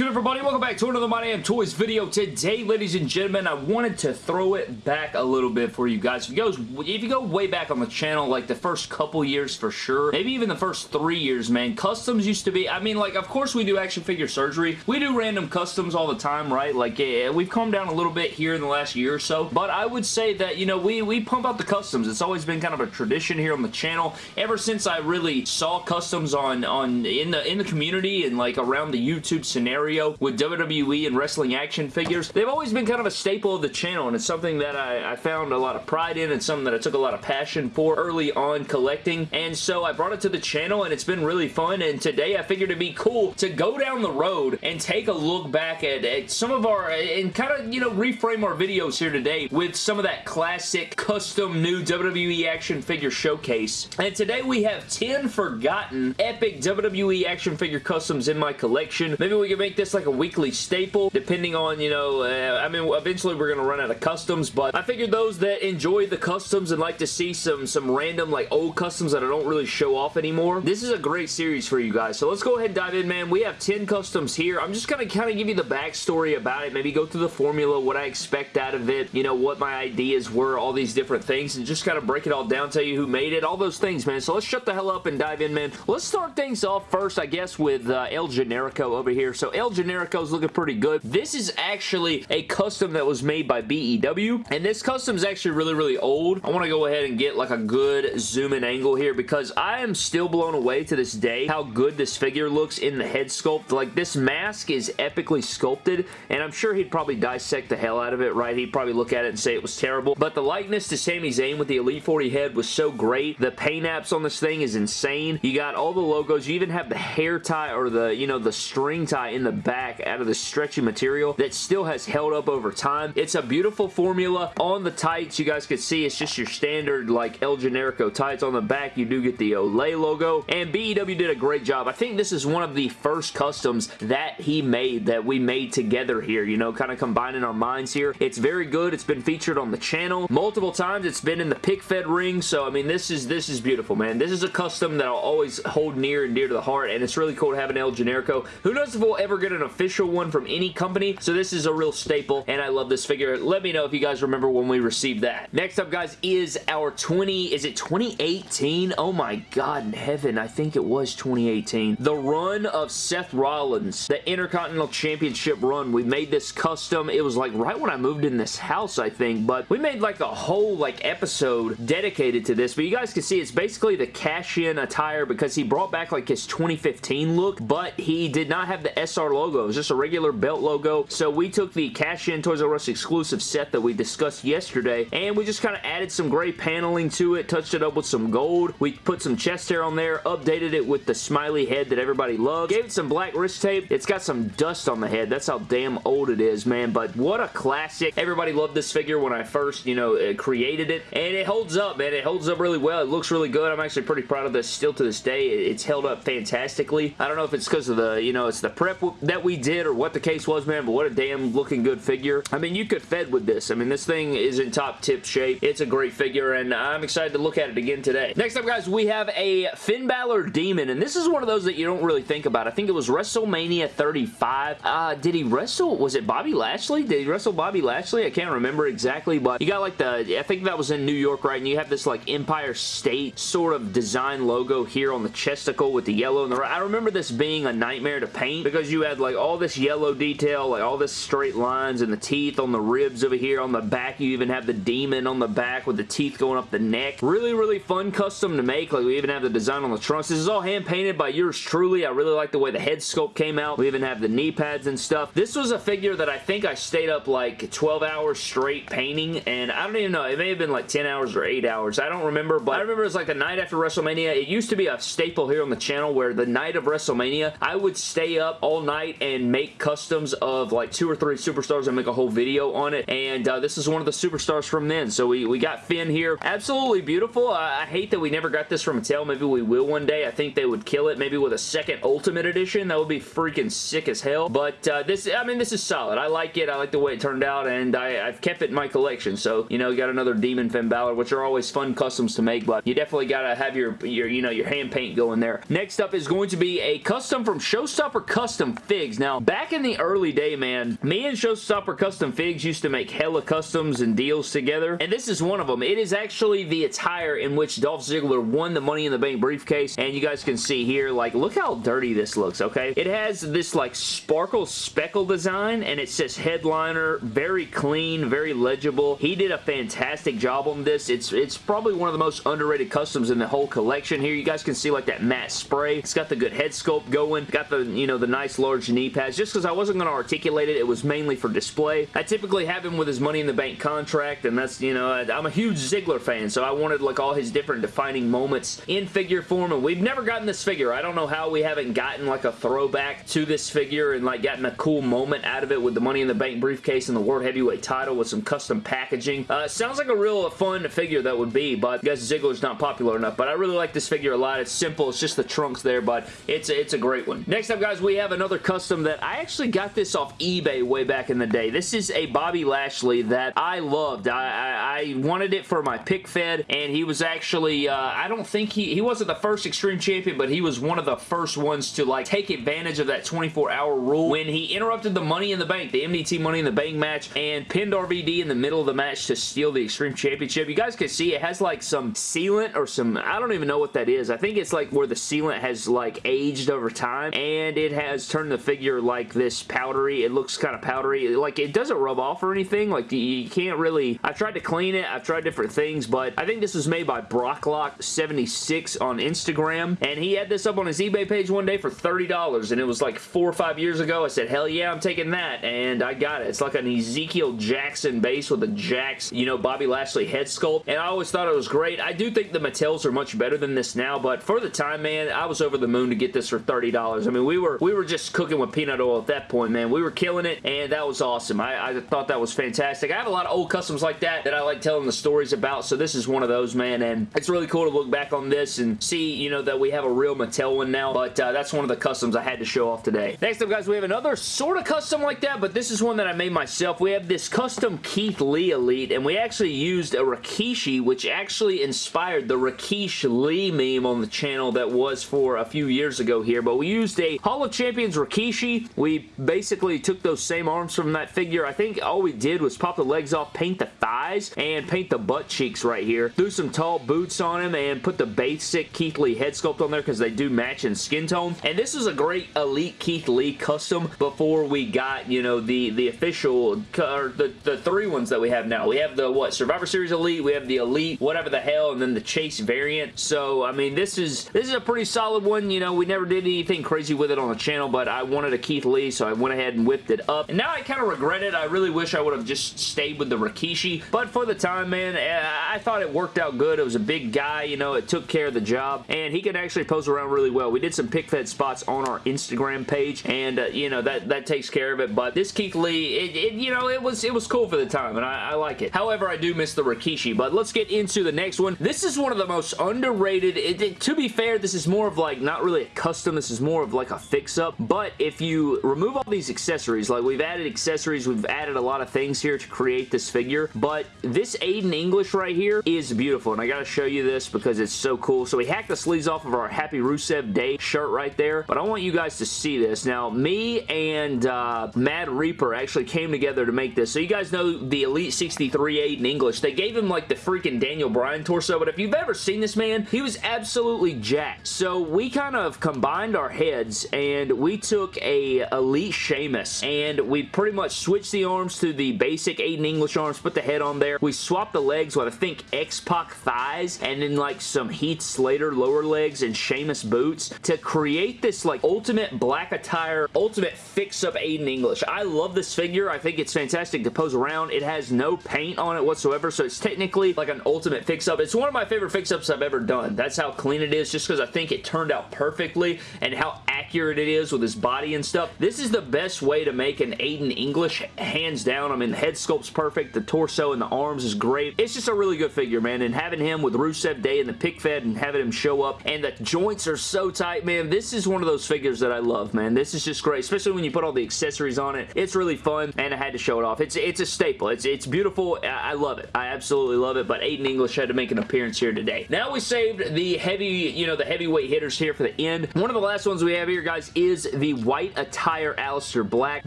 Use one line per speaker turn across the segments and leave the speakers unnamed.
good everybody? Welcome back to another My Damn Toys video. Today, ladies and gentlemen, I wanted to throw it back a little bit for you guys. If you, go, if you go way back on the channel, like the first couple years for sure, maybe even the first three years, man, customs used to be, I mean, like, of course we do action figure surgery. We do random customs all the time, right? Like, yeah, we've calmed down a little bit here in the last year or so, but I would say that, you know, we, we pump out the customs. It's always been kind of a tradition here on the channel. Ever since I really saw customs on, on in the in the community and like around the YouTube scenario with WWE and wrestling action figures. They've always been kind of a staple of the channel and it's something that I, I found a lot of pride in and something that I took a lot of passion for early on collecting and so I brought it to the channel and it's been really fun and today I figured it'd be cool to go down the road and take a look back at, at some of our and kind of you know reframe our videos here today with some of that classic custom new WWE action figure showcase and today we have 10 forgotten epic WWE action figure customs in my collection. Maybe we can make this like a weekly staple, depending on, you know, uh, I mean, eventually we're going to run out of customs, but I figured those that enjoy the customs and like to see some, some random, like, old customs that I don't really show off anymore, this is a great series for you guys. So let's go ahead and dive in, man. We have 10 customs here. I'm just going to kind of give you the backstory about it, maybe go through the formula, what I expect out of it, you know, what my ideas were, all these different things, and just kind of break it all down, tell you who made it, all those things, man. So let's shut the hell up and dive in, man. Let's start things off first, I guess, with uh, El Generico over here. So El Generico is looking pretty good. This is actually a custom that was made by BEW, and this custom is actually really, really old. I want to go ahead and get like a good zoom in angle here because I am still blown away to this day how good this figure looks in the head sculpt. Like this mask is epically sculpted, and I'm sure he'd probably dissect the hell out of it, right? He'd probably look at it and say it was terrible, but the likeness to Sami Zayn with the Elite 40 head was so great. The paint apps on this thing is insane. You got all the logos. You even have the hair tie or the, you know, the string tie in the back out of the stretchy material that still has held up over time. It's a beautiful formula. On the tights, you guys can see it's just your standard like El Generico tights. On the back, you do get the Olé logo, and BEW did a great job. I think this is one of the first customs that he made that we made together here, you know, kind of combining our minds here. It's very good. It's been featured on the channel multiple times. It's been in the pick fed ring, so I mean, this is this is beautiful, man. This is a custom that I'll always hold near and dear to the heart, and it's really cool to have an El Generico. Who knows if we'll ever get an official one from any company, so this is a real staple, and I love this figure. Let me know if you guys remember when we received that. Next up, guys, is our 20, is it 2018? Oh my god in heaven, I think it was 2018. The run of Seth Rollins, the Intercontinental Championship run. We made this custom. It was like right when I moved in this house, I think, but we made like a whole like episode dedicated to this, but you guys can see it's basically the cash-in attire because he brought back like his 2015 look, but he did not have the SR logo. It was just a regular belt logo, so we took the cash-in Toys R Us exclusive set that we discussed yesterday, and we just kind of added some gray paneling to it, touched it up with some gold. We put some chest hair on there, updated it with the smiley head that everybody loves, gave it some black wrist tape. It's got some dust on the head. That's how damn old it is, man, but what a classic. Everybody loved this figure when I first, you know, uh, created it, and it holds up, man. It holds up really well. It looks really good. I'm actually pretty proud of this still to this day. It's held up fantastically. I don't know if it's because of the, you know, it's the prep that we did or what the case was, man, but what a damn looking good figure. I mean, you could fed with this. I mean, this thing is in top tip shape. It's a great figure, and I'm excited to look at it again today. Next up, guys, we have a Finn Balor Demon, and this is one of those that you don't really think about. I think it was WrestleMania 35. Uh, did he wrestle? Was it Bobby Lashley? Did he wrestle Bobby Lashley? I can't remember exactly, but you got like the, I think that was in New York, right? And you have this like Empire State sort of design logo here on the chesticle with the yellow and the. I remember this being a nightmare to paint because you had like all this yellow detail, like all this straight lines and the teeth on the ribs over here. On the back, you even have the demon on the back with the teeth going up the neck. Really, really fun custom to make. Like we even have the design on the trunks. This is all hand painted by yours truly. I really like the way the head sculpt came out. We even have the knee pads and stuff. This was a figure that I think I stayed up like 12 hours straight painting and I don't even know. It may have been like 10 hours or 8 hours. I don't remember, but I remember it was like the night after WrestleMania. It used to be a staple here on the channel where the night of WrestleMania, I would stay up all night and make customs of like two or three superstars and make a whole video on it. And uh, this is one of the superstars from then. So we, we got Finn here. Absolutely beautiful. I, I hate that we never got this from Mattel. Maybe we will one day. I think they would kill it maybe with a second Ultimate Edition. That would be freaking sick as hell. But uh, this, I mean, this is solid. I like it. I like the way it turned out and I, I've kept it in my collection. So, you know, got another Demon Finn Balor, which are always fun customs to make, but you definitely got to have your, your, you know, your hand paint going there. Next up is going to be a custom from Showstopper Custom Figs. Now, back in the early day, man, me and Showstopper Custom Figs used to make hella customs and deals together, and this is one of them. It is actually the attire in which Dolph Ziggler won the Money in the Bank briefcase, and you guys can see here, like, look how dirty this looks, okay? It has this, like, sparkle speckle design, and it says headliner, very clean, very legible. He did a fantastic job on this. It's, it's probably one of the most underrated customs in the whole collection here. You guys can see, like, that matte spray. It's got the good head sculpt going. Got the, you know, the nice large knee pads. Just because I wasn't going to articulate it, it was mainly for display. I typically have him with his Money in the Bank contract, and that's, you know, I'm a huge Ziggler fan, so I wanted, like, all his different defining moments in figure form, and we've never gotten this figure. I don't know how we haven't gotten, like, a throwback to this figure and, like, gotten a cool moment out of it with the Money in the Bank briefcase and the World Heavyweight title with some custom packaging. Uh, sounds like a real fun figure that would be, but I guess Ziggler's not popular enough, but I really like this figure a lot. It's simple. It's just the trunks there, but it's a, it's a great one. Next up, guys, we have another custom that I actually got this off eBay way back in the day. This is a Bobby Lashley that I loved. I, I, I wanted it for my pick fed, and he was actually, uh, I don't think he, he wasn't the first Extreme Champion, but he was one of the first ones to like take advantage of that 24-hour rule when he interrupted the Money in the Bank, the MDT Money in the Bank match, and pinned RVD in the middle of the match to steal the Extreme Championship. You guys can see it has like some sealant or some, I don't even know what that is. I think it's like where the sealant has like aged over time, and it has turned the figure like this powdery. It looks kind of powdery. Like it doesn't rub off or anything. Like you can't really, I've tried to clean it. I've tried different things, but I think this was made by Brocklock76 on Instagram, and he had this up on his eBay page one day for $30, and it was like four or five years ago. I said, hell yeah, I'm taking that, and I got it. It's like an Ezekiel Jackson base with a Jakks, you know, Bobby Lashley head sculpt, and I always thought it was great. I do think the Mattels are much better than this now, but for the time, man, I was over the moon to get this for $30. I mean, we were we were just cooking with peanut oil at that point, man. We were killing it, and that was awesome. I, I thought that was fantastic. I have a lot of old customs like that that I like telling the stories about, so this is one of those, man, and it's really cool to look back on this and see, you know, that we have a real Mattel one now, but uh, that's one of the customs I had to show off today. Next up, guys, we have another sort of custom like that, but this is one that I made myself. We have this custom Keith Lee Elite, and we actually used a Rikishi, which actually inspired the Rikishi Lee meme on the channel that was for a few years ago here, but we used a Hall of Champions Rikishi. Kishi, we basically took those same arms from that figure. I think all we did was pop the legs off, paint the thighs, and paint the butt cheeks right here. Threw some tall boots on him and put the basic Keith Lee head sculpt on there because they do match in skin tone. And this is a great Elite Keith Lee custom before we got, you know, the, the official, or the, the three ones that we have now. We have the, what, Survivor Series Elite, we have the Elite, whatever the hell, and then the Chase variant. So, I mean, this is, this is a pretty solid one. You know, we never did anything crazy with it on the channel, but I wanted a Keith Lee, so I went ahead and whipped it up. And now I kind of regret it. I really wish I would have just stayed with the Rikishi, but for the time, man, eh, I thought it worked out good. It was a big guy, you know, it took care of the job, and he could actually pose around really well. We did some pick fed spots on our Instagram page, and, uh, you know, that, that takes care of it, but this Keith Lee, it, it, you know, it was, it was cool for the time, and I, I like it. However, I do miss the Rikishi, but let's get into the next one. This is one of the most underrated, it, to be fair, this is more of like, not really a custom, this is more of like a fix-up, but if you remove all these accessories, like we've added accessories, we've added a lot of things here to create this figure, but this Aiden English right here is beautiful, and I gotta show you this because it's so cool. So we hacked the sleeves off of our Happy Rusev Day shirt right there, but I want you guys to see this. Now, me and uh, Mad Reaper actually came together to make this. So you guys know the Elite 63 Aiden English. They gave him like the freaking Daniel Bryan torso, but if you've ever seen this man, he was absolutely jacked. So we kind of combined our heads and we took a Elite Sheamus and we pretty much switched the arms to the basic Aiden English arms, put the head on there. We swapped the legs with I think X-Pac thighs and then like some Heath Slater lower legs and Sheamus boots to create this like ultimate black attire, ultimate fix-up Aiden English. I love this figure. I think it's fantastic to pose around. It has no paint on it whatsoever, so it's technically like an ultimate fix-up. It's one of my favorite fix-ups I've ever done. That's how clean it is, just because I think it turned out perfectly and how accurate it is with his body and stuff. This is the best way to make an Aiden English, hands down. I mean, the head sculpt's perfect. The torso and the arms is great. It's just a really good figure, man, and having him with Rusev Day and the pick fed and having him show up, and the joints are so tight, man. This is one of those figures that I love, man. This is just great, especially when you put all the accessories on it. It's really fun, and I had to show it off. It's it's a staple. It's, it's beautiful. I, I love it. I absolutely love it, but Aiden English had to make an appearance here today. Now we saved the heavy, you know, the heavyweight hitters here for the end. One of the last ones we have here here, guys, is the white attire Aleister Black.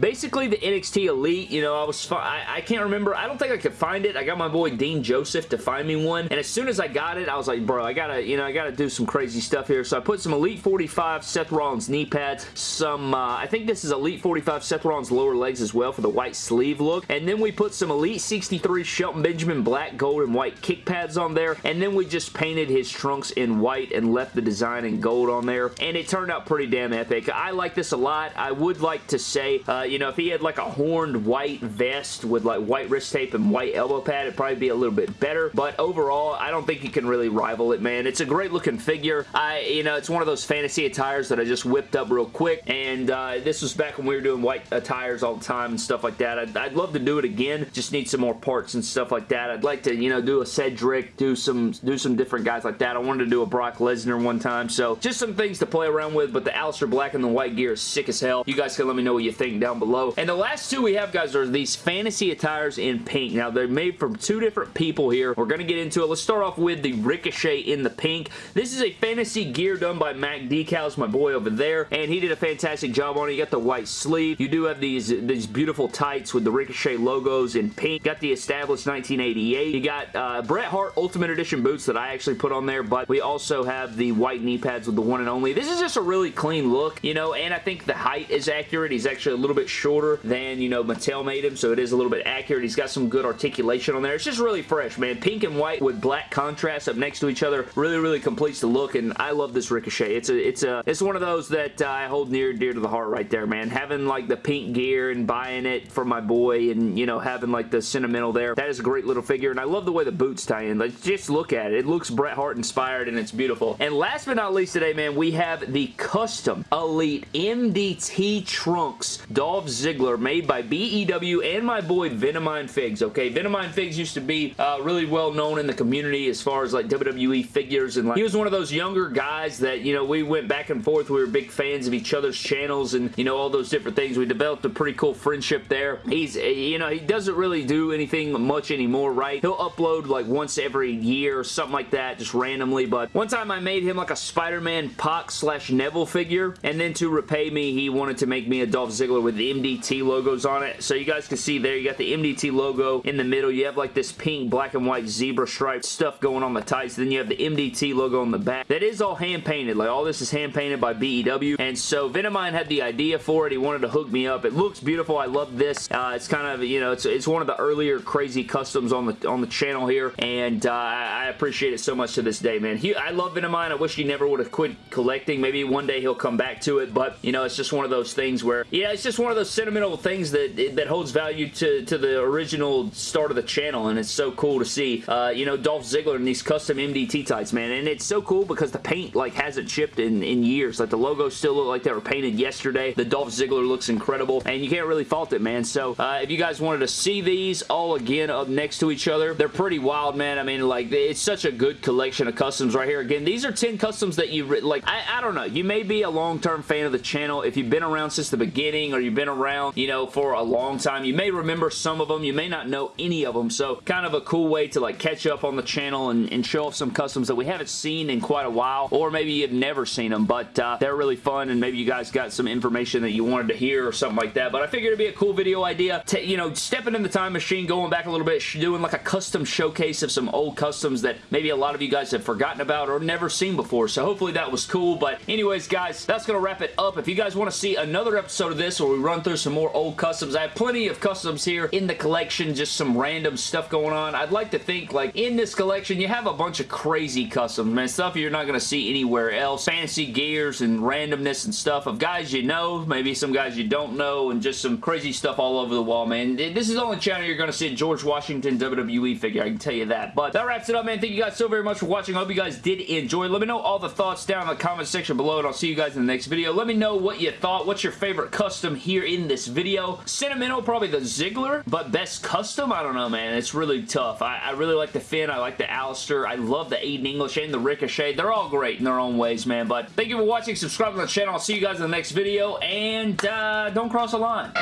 Basically, the NXT Elite, you know, I was I, I can't remember. I don't think I could find it. I got my boy Dean Joseph to find me one, and as soon as I got it, I was like, bro, I gotta, you know, I gotta do some crazy stuff here. So I put some Elite 45 Seth Rollins knee pads, some, uh, I think this is Elite 45 Seth Rollins lower legs as well for the white sleeve look, and then we put some Elite 63 Shelton Benjamin black, gold, and white kick pads on there, and then we just painted his trunks in white and left the design in gold on there, and it turned out pretty damn epic. I like this a lot. I would like to say, uh, you know, if he had like a horned white vest with like white wrist tape and white elbow pad, it'd probably be a little bit better, but overall, I don't think you can really rival it, man. It's a great looking figure. I, you know, it's one of those fantasy attires that I just whipped up real quick, and uh, this was back when we were doing white attires all the time and stuff like that. I'd, I'd love to do it again. Just need some more parts and stuff like that. I'd like to, you know, do a Cedric, do some, do some different guys like that. I wanted to do a Brock Lesnar one time, so just some things to play around with, but the Aleister Black and the white gear is sick as hell. You guys can let me know what you think down below. And the last two we have, guys, are these fantasy attires in pink. Now, they're made from two different people here. We're going to get into it. Let's start off with the Ricochet in the pink. This is a fantasy gear done by Mac Decals, my boy over there, and he did a fantastic job on it. You got the white sleeve. You do have these, these beautiful tights with the Ricochet logos in pink. Got the established 1988. You got uh, Bret Hart Ultimate Edition boots that I actually put on there, but we also have the white knee pads with the one and only. This is just a really clean look, you know, and I think the height is accurate. He's actually a little bit shorter than, you know, Mattel made him, so it is a little bit accurate. He's got some good articulation on there. It's just really fresh, man. Pink and white with black contrast up next to each other really, really completes the look, and I love this Ricochet. It's a, it's a, it's one of those that uh, I hold near dear to the heart right there, man. Having like the pink gear and buying it for my boy and, you know, having like the sentimental there. That is a great little figure, and I love the way the boots tie in. Like, just look at it. It looks Bret Hart inspired, and it's beautiful. And last but not least today, man, we have the custom Elite MDT Trunks Dolph Ziggler made by BEW and my boy Venomine Figs, okay? Venomine Figs used to be uh, really well known in the community as far as like WWE figures, and like he was one of those younger guys that, you know, we went back and forth. We were big fans of each other's channels and, you know, all those different things. We developed a pretty cool friendship there. He's, you know, he doesn't really do anything much anymore, right? He'll upload like once every year or something like that, just randomly, but one time I made him like a Spider-Man Pac slash Neville figure, and then to repay me, he wanted to make me a Dolph Ziggler with the MDT logos on it. So you guys can see there, you got the MDT logo in the middle. You have like this pink, black, and white zebra stripe stuff going on the tights. Then you have the MDT logo on the back. That is all hand-painted. Like all this is hand-painted by BEW. And so Venomine had the idea for it. He wanted to hook me up. It looks beautiful. I love this. Uh, it's kind of, you know, it's, it's one of the earlier crazy customs on the on the channel here. And uh, I appreciate it so much to this day, man. He, I love Venomine. I wish he never would have quit collecting. Maybe one day he'll come back to it. But, you know, it's just one of those things where, yeah, it's just one of those sentimental things that, that holds value to, to the original start of the channel. And it's so cool to see, uh, you know, Dolph Ziggler in these custom MDT tights, man. And it's so cool because the paint, like, hasn't chipped in, in years. Like, the logos still look like they were painted yesterday. The Dolph Ziggler looks incredible. And you can't really fault it, man. So, uh, if you guys wanted to see these all again up next to each other, they're pretty wild, man. I mean, like, it's such a good collection of customs right here. Again, these are 10 customs that you, like, I, I don't know. You may be a long-term fan of the channel. If you've been around since the beginning or you've been around, you know, for a long time, you may remember some of them. You may not know any of them. So, kind of a cool way to, like, catch up on the channel and, and show off some customs that we haven't seen in quite a while. Or maybe you've never seen them, but uh, they're really fun and maybe you guys got some information that you wanted to hear or something like that. But I figured it'd be a cool video idea. To, you know, stepping in the time machine, going back a little bit, doing like a custom showcase of some old customs that maybe a lot of you guys have forgotten about or never seen before. So hopefully that was cool. But anyways, guys, that's going to wrap it up. If you guys want to see another episode of this where we run through some more old customs, I have plenty of customs here in the collection, just some random stuff going on. I'd like to think, like, in this collection, you have a bunch of crazy customs, man. Stuff you're not going to see anywhere else. Fancy gears and randomness and stuff of guys you know, maybe some guys you don't know, and just some crazy stuff all over the wall, man. This is the only channel you're going to see a George Washington WWE figure, I can tell you that. But that wraps it up, man. Thank you guys so very much for watching. I hope you guys did enjoy. Let me know all the thoughts down in the comment section below, and I'll see you guys in the next video. Let me know what you thought. What's your favorite custom here in this video? Sentimental, probably the Ziggler, but best custom? I don't know, man. It's really tough. I, I really like the Finn. I like the Aleister. I love the Aiden English and the Ricochet. They're all great in their own ways, man. But thank you for watching. Subscribe to the channel. I'll see you guys in the next video, and uh, don't cross the line.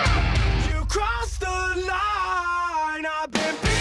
You crossed the line. I've been